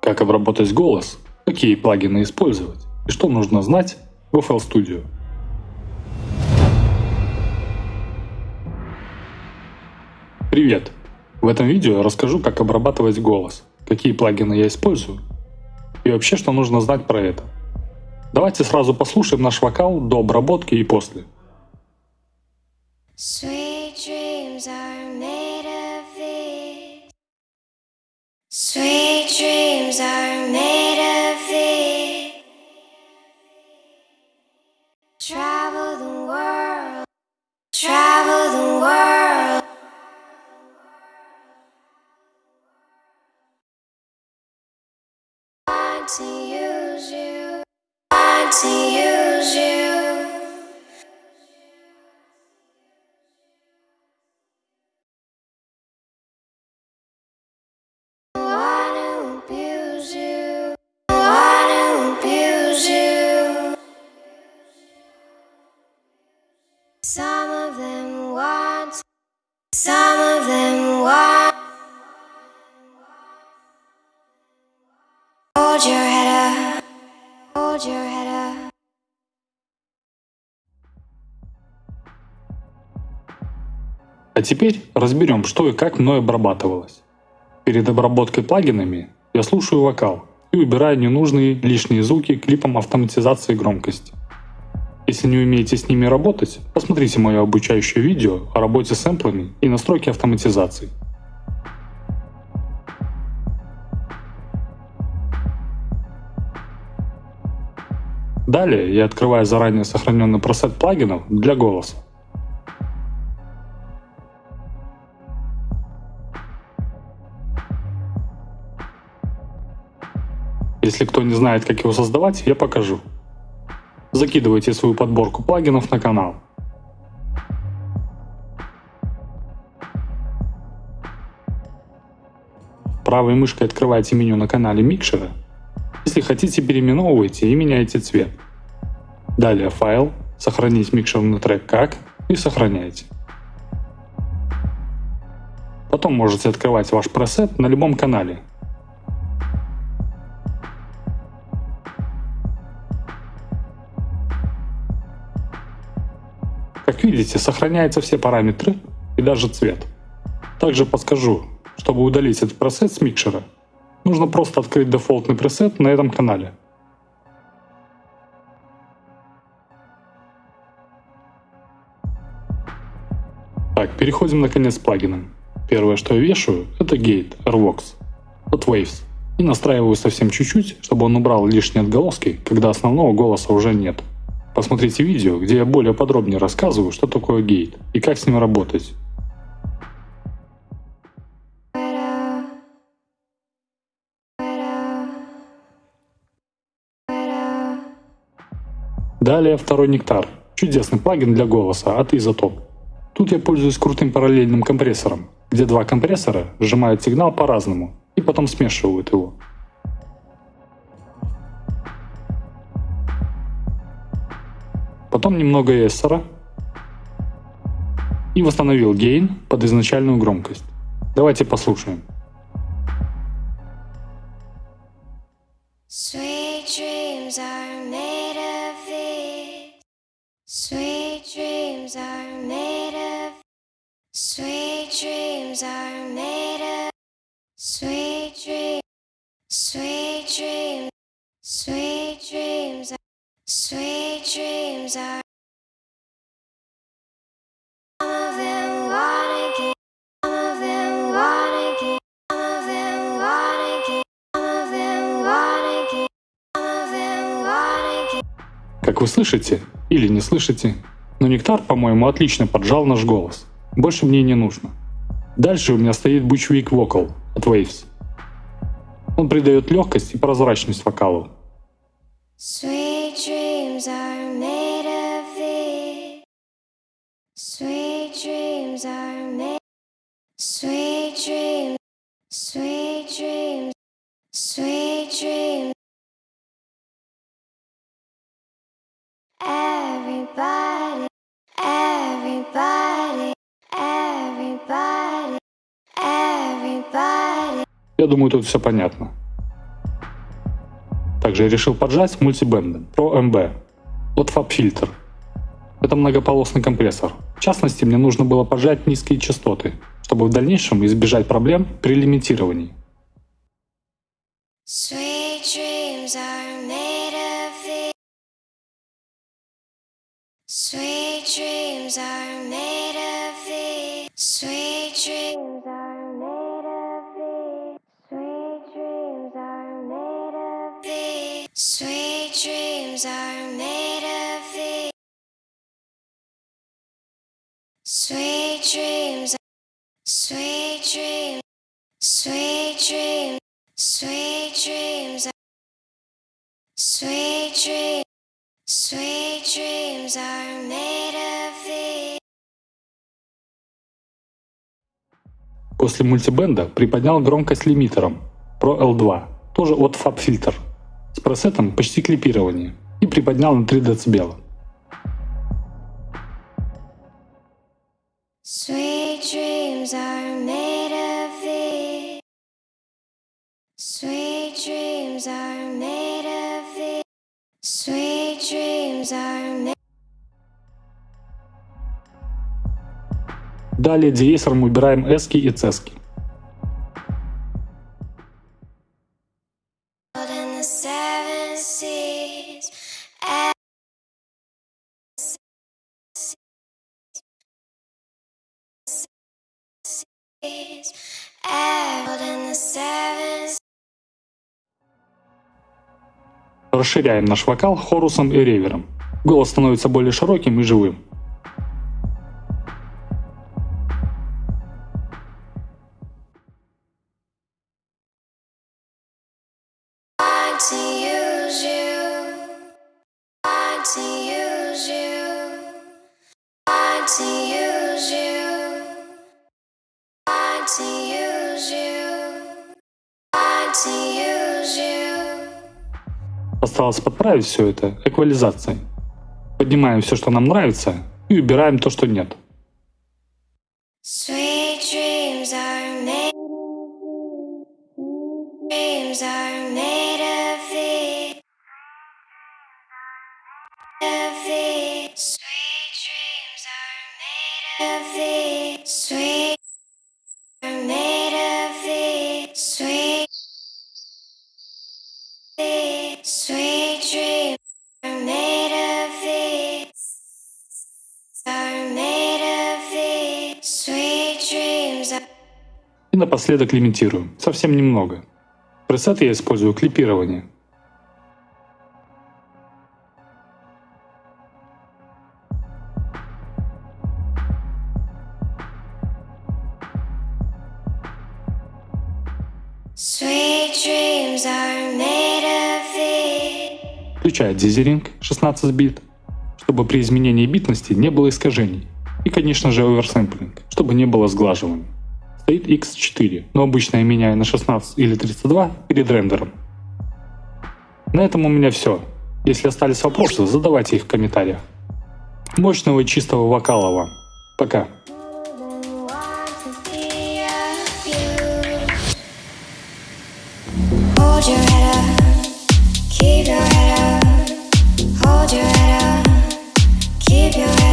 Как обработать голос, какие плагины использовать и что нужно знать в FL Studio. Привет! В этом видео я расскажу, как обрабатывать голос, какие плагины я использую и вообще, что нужно знать про это. Давайте сразу послушаем наш вокал до обработки и после. Sweet dreams are made of are made of this. Travel the world. Travel the world. To use you. Want to use А теперь разберем, что и как мной обрабатывалось. Перед обработкой плагинами я слушаю вокал и выбираю ненужные лишние звуки клипом автоматизации громкости. Если не умеете с ними работать, посмотрите мое обучающее видео о работе с сэмплами и настройке автоматизации. Далее я открываю заранее сохраненный пресет плагинов для голоса. Если кто не знает, как его создавать, я покажу закидывайте свою подборку плагинов на канал. Правой мышкой открывайте меню на канале микшера. Если хотите, переименовывайте и меняйте цвет. Далее файл, сохранить микшерный трек как и сохраняйте. Потом можете открывать ваш пресет на любом канале, Как видите, сохраняются все параметры и даже цвет. Также подскажу, чтобы удалить этот пресет с микшера, нужно просто открыть дефолтный пресет на этом канале. Так, переходим наконец к плагинам. Первое, что я вешаю, это Gate Airvox от Waves. И настраиваю совсем чуть-чуть, чтобы он убрал лишние отголоски, когда основного голоса уже нет. Посмотрите видео, где я более подробнее рассказываю, что такое гейт и как с ним работать. Далее второй нектар. Чудесный плагин для голоса от Isotope. Тут я пользуюсь крутым параллельным компрессором, где два компрессора сжимают сигнал по-разному и потом смешивают его. Потом немного эссера и восстановил гейн под изначальную громкость. Давайте послушаем. Sweet dreams are made of. Sweet Как вы слышите или не слышите, но Нектар, по-моему, отлично поджал наш голос. Больше мне не нужно. Дальше у меня стоит Bushwick Vocal от Waves. Он придает легкость и прозрачность вокалу. Sweet dreams are made of this. Sweet dreams are made. Sweet dreams. Sweet dreams. Sweet dreams. Everybody. Everybody. Everybody. Everybody. Я думаю, тут все понятно. Также решил поджать с мультибендом Pro MB от FabFilter. Это многополосный компрессор. В частности, мне нужно было поджать низкие частоты, чтобы в дальнейшем избежать проблем при лимитировании. Sweet dreams are made of these. Sweet dreams После мультибенда приподнял громкость лимитером Pro L2, тоже от FabFilter, с пресетом почти клипирования и приподнял на 3 дБ. Sweet dreams are made of these. Sweet dreams are made of these. Sweet dreams are made. Далее деэсером убираем эски и цески. Расширяем наш вокал хорусом и ревером. Голос становится более широким и живым. To use you. Want to use you. Осталось подправить все это эквализацией. Поднимаем все, что нам нравится, и убираем то, что нет. Sweet dreams are made. Dreams are made напоследок лимитирую. Совсем немного. Пресет я использую клипирование. Включаю дизеринг 16 бит, чтобы при изменении битности не было искажений. И, конечно же, оверсэмплинг, чтобы не было сглаживания. Стоит X4, но обычно я меняю на 16 или 32 перед рендером. На этом у меня все. Если остались вопросы, задавайте их в комментариях. Мощного и чистого вокала вам. Пока. Hold your head up, keep your head up. Keep